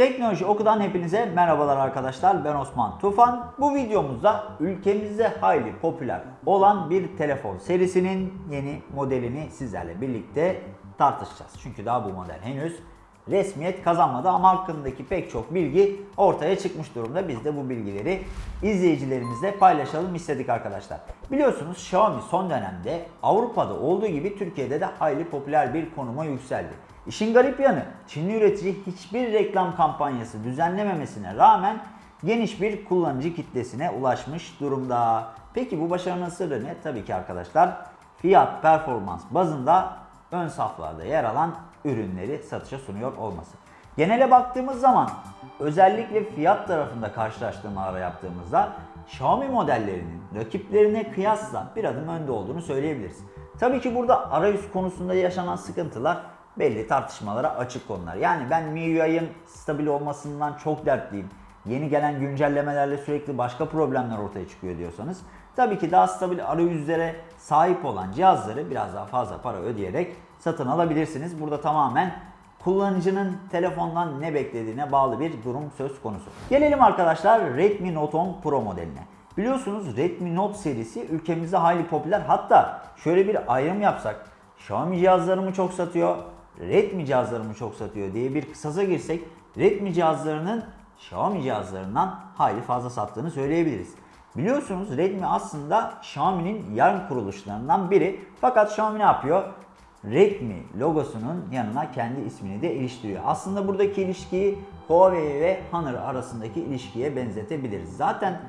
Teknoloji Oku'dan hepinize merhabalar arkadaşlar. Ben Osman Tufan. Bu videomuzda ülkemizde hayli popüler olan bir telefon serisinin yeni modelini sizlerle birlikte tartışacağız. Çünkü daha bu model henüz resmiyet kazanmadı ama hakkındaki pek çok bilgi ortaya çıkmış durumda. Biz de bu bilgileri izleyicilerimizle paylaşalım istedik arkadaşlar. Biliyorsunuz Xiaomi son dönemde Avrupa'da olduğu gibi Türkiye'de de hayli popüler bir konuma yükseldi. İşin garip yanı Çinli üretici hiçbir reklam kampanyası düzenlememesine rağmen geniş bir kullanıcı kitlesine ulaşmış durumda. Peki bu başarının sırrı ne? Tabii ki arkadaşlar fiyat performans bazında ön saflarda yer alan ürünleri satışa sunuyor olması. Genele baktığımız zaman özellikle fiyat tarafında karşılaştırmalar yaptığımızda Xiaomi modellerinin rakiplerine kıyasla bir adım önde olduğunu söyleyebiliriz. Tabii ki burada arayüz konusunda yaşanan sıkıntılar belli tartışmalara açık konular. Yani ben MIUI'ın stabil olmasından çok dertliyim. Yeni gelen güncellemelerle sürekli başka problemler ortaya çıkıyor diyorsanız tabii ki daha stabil arayüzlere sahip olan cihazları biraz daha fazla para ödeyerek satın alabilirsiniz. Burada tamamen kullanıcının telefondan ne beklediğine bağlı bir durum söz konusu. Gelelim arkadaşlar Redmi Note 10 Pro modeline. Biliyorsunuz Redmi Note serisi ülkemizde hayli popüler. Hatta şöyle bir ayrım yapsak Xiaomi cihazlarımı çok satıyor, Redmi cihazlarımı çok satıyor diye bir kısasa girsek Redmi cihazlarının Xiaomi cihazlarından hayli fazla sattığını söyleyebiliriz. Biliyorsunuz Redmi aslında Xiaomi'nin yan kuruluşlarından biri. Fakat Xiaomi ne yapıyor? Redmi logosunun yanına kendi ismini de iliştiriyor. Aslında buradaki ilişkiyi Huawei ve Honor arasındaki ilişkiye benzetebiliriz. Zaten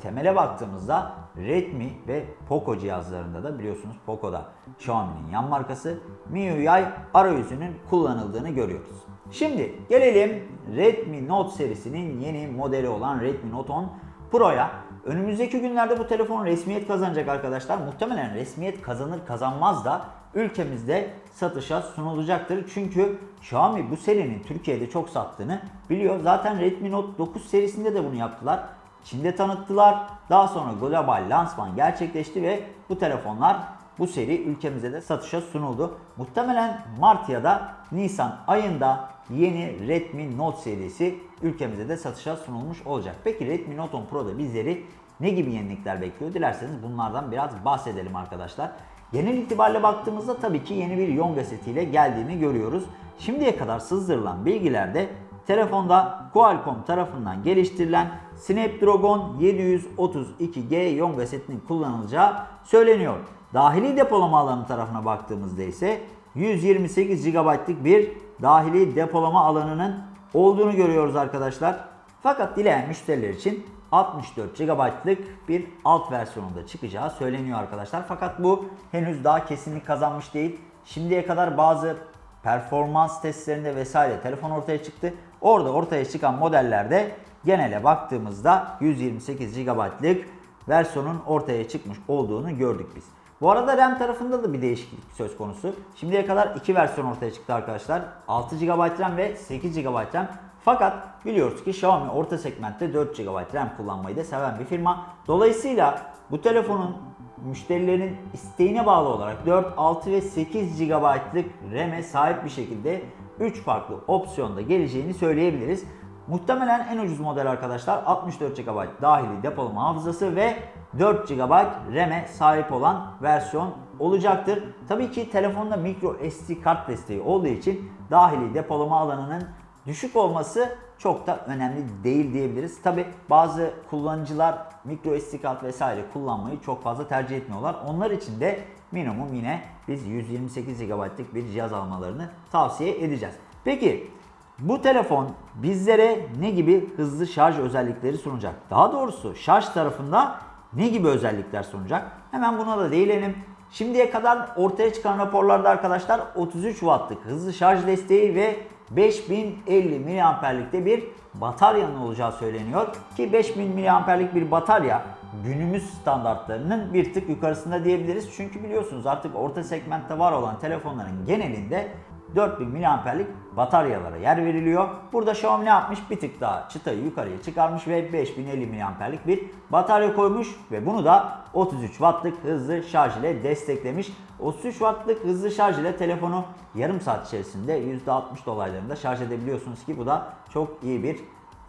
temele baktığımızda Redmi ve Poco cihazlarında da biliyorsunuz Poco'da Xiaomi'nin yan markası MIUI arayüzünün kullanıldığını görüyoruz. Şimdi gelelim Redmi Note serisinin yeni modeli olan Redmi Note 10 Pro'ya. Önümüzdeki günlerde bu telefon resmiyet kazanacak arkadaşlar. Muhtemelen resmiyet kazanır kazanmaz da ülkemizde satışa sunulacaktır. Çünkü Xiaomi bu serinin Türkiye'de çok sattığını biliyor. Zaten Redmi Note 9 serisinde de bunu yaptılar. Çin'de tanıttılar. Daha sonra global lansman gerçekleşti ve bu telefonlar bu seri ülkemize de satışa sunuldu. Muhtemelen Mart ya da Nisan ayında yeni Redmi Note serisi ülkemize de satışa sunulmuş olacak. Peki Redmi Note 10 Pro'da bizleri ne gibi yenilikler bekliyor? Dilerseniz bunlardan biraz bahsedelim arkadaşlar. Genel itibariyle baktığımızda tabii ki yeni bir Yonga setiyle geldiğini görüyoruz. Şimdiye kadar sızdırılan bilgilerde telefonda Qualcomm tarafından geliştirilen Snapdragon 732G Yonga setinin kullanılacağı söyleniyor. Dahili depolama alanı tarafına baktığımızda ise 128 GB'lık bir dahili depolama alanının olduğunu görüyoruz arkadaşlar. Fakat dileyen müşteriler için 64 GB'lık bir alt versiyonunda çıkacağı söyleniyor arkadaşlar. Fakat bu henüz daha kesinlik kazanmış değil. Şimdiye kadar bazı performans testlerinde vesaire telefon ortaya çıktı. Orada ortaya çıkan modellerde genele baktığımızda 128 GB'lık versiyonun ortaya çıkmış olduğunu gördük biz. Bu arada RAM tarafında da bir değişiklik söz konusu. Şimdiye kadar iki versiyon ortaya çıktı arkadaşlar. 6 GB RAM ve 8 GB RAM. Fakat biliyoruz ki Xiaomi orta segmentte 4 GB RAM kullanmayı da seven bir firma. Dolayısıyla bu telefonun müşterilerin isteğine bağlı olarak 4, 6 ve 8 GB'lık RAM'e sahip bir şekilde 3 farklı opsiyonda geleceğini söyleyebiliriz. Muhtemelen en ucuz model arkadaşlar 64 GB dahili depolama hafızası ve 4 GB RAM'e sahip olan versiyon olacaktır. Tabii ki telefonda micro SD kart desteği olduğu için dahili depolama alanının düşük olması çok da önemli değil diyebiliriz. Tabi bazı kullanıcılar micro SD kart vesaire kullanmayı çok fazla tercih etmiyorlar. Onlar için de minimum yine biz 128 GB'lık bir cihaz almalarını tavsiye edeceğiz. Peki bu telefon bizlere ne gibi hızlı şarj özellikleri sunacak? Daha doğrusu şarj tarafında ne gibi özellikler sunacak? Hemen buna da değinelim. Şimdiye kadar ortaya çıkan raporlarda arkadaşlar 33 wattlık hızlı şarj desteği ve 5050 miliamperlikte bir bataryanın olacağı söyleniyor. Ki 5000 miliamperlik bir batarya günümüz standartlarının bir tık yukarısında diyebiliriz. Çünkü biliyorsunuz artık orta segmentte var olan telefonların genelinde 4000 mAh'lik bataryalara yer veriliyor. Burada Xiaomi ne yapmış? Bir tık daha çıtayı yukarıya çıkarmış ve 5050 mAh'lik bir batarya koymuş ve bunu da 33 wattlık hızlı şarj ile desteklemiş. 33 wattlık hızlı şarj ile telefonu yarım saat içerisinde %60 dolaylarında şarj edebiliyorsunuz ki bu da çok iyi bir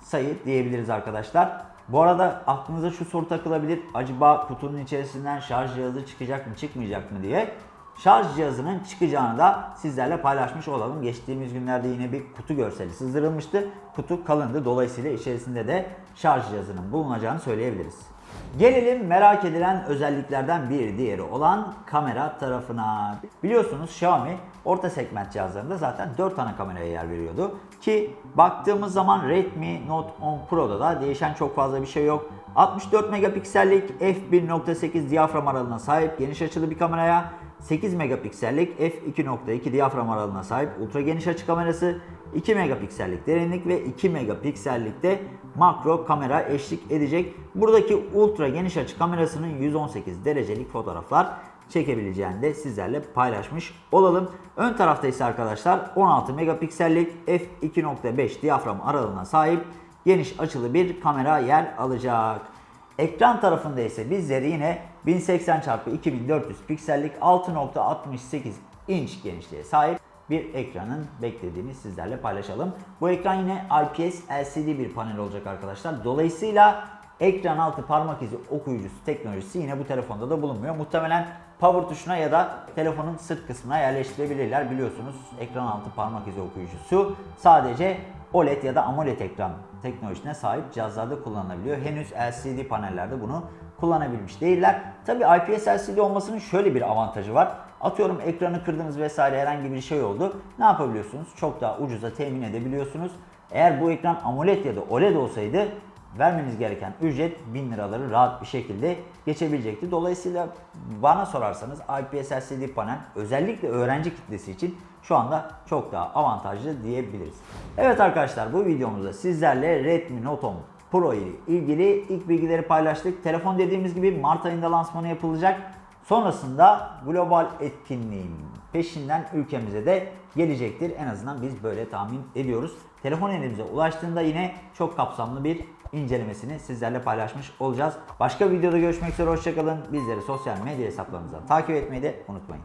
sayı diyebiliriz arkadaşlar. Bu arada aklınıza şu soru takılabilir. Acaba kutunun içerisinden şarj cihazı çıkacak mı çıkmayacak mı diye. Şarj cihazının çıkacağını da sizlerle paylaşmış olalım. Geçtiğimiz günlerde yine bir kutu görseli sızdırılmıştı. Kutu kalındı. Dolayısıyla içerisinde de şarj cihazının bulunacağını söyleyebiliriz. Gelelim merak edilen özelliklerden bir diğeri olan kamera tarafına. Biliyorsunuz Xiaomi orta segment cihazlarında zaten 4 ana kameraya yer veriyordu. Ki baktığımız zaman Redmi Note 10 Pro'da da değişen çok fazla bir şey yok. 64 megapiksellik f1.8 diyafram aralığına sahip geniş açılı bir kameraya 8 megapiksellik f2.2 diyafram aralığına sahip ultra geniş açı kamerası, 2 megapiksellik derinlik ve 2 megapiksellik de makro kamera eşlik edecek. Buradaki ultra geniş açı kamerasının 118 derecelik fotoğraflar çekebileceğini de sizlerle paylaşmış olalım. Ön tarafta ise arkadaşlar 16 megapiksellik f2.5 diyafram aralığına sahip geniş açılı bir kamera yer alacak. Ekran tarafında ise bizleri yine 1080x2400 piksellik 6.68 inç genişliğe sahip bir ekranın beklediğini sizlerle paylaşalım. Bu ekran yine IPS LCD bir panel olacak arkadaşlar. Dolayısıyla ekran altı parmak izi okuyucusu teknolojisi yine bu telefonda da bulunmuyor. Muhtemelen power tuşuna ya da telefonun sırt kısmına yerleştirebilirler. Biliyorsunuz ekran altı parmak izi okuyucusu sadece OLED ya da AMOLED ekran teknolojisine sahip cihazlarda kullanılabiliyor. Henüz LCD panellerde bunu kullanabilmiş değiller. Tabi IPS LCD olmasının şöyle bir avantajı var. Atıyorum ekranı kırdınız vesaire herhangi bir şey oldu. Ne yapabiliyorsunuz? Çok daha ucuza temin edebiliyorsunuz. Eğer bu ekran AMOLED ya da OLED olsaydı vermeniz gereken ücret 1000 liraları rahat bir şekilde geçebilecekti. Dolayısıyla bana sorarsanız IPS LCD panel özellikle öğrenci kitlesi için şu anda çok daha avantajlı diyebiliriz. Evet arkadaşlar bu videomuzda sizlerle Redmi Note 10 Pro ile ilgili ilk bilgileri paylaştık. Telefon dediğimiz gibi Mart ayında lansmanı yapılacak. Sonrasında global etkinliğin peşinden ülkemize de gelecektir. En azından biz böyle tahmin ediyoruz. Telefon elimize ulaştığında yine çok kapsamlı bir incelemesini sizlerle paylaşmış olacağız. Başka videoda görüşmek üzere hoşçakalın. Bizleri sosyal medya hesaplarımızdan takip etmeyi de unutmayın.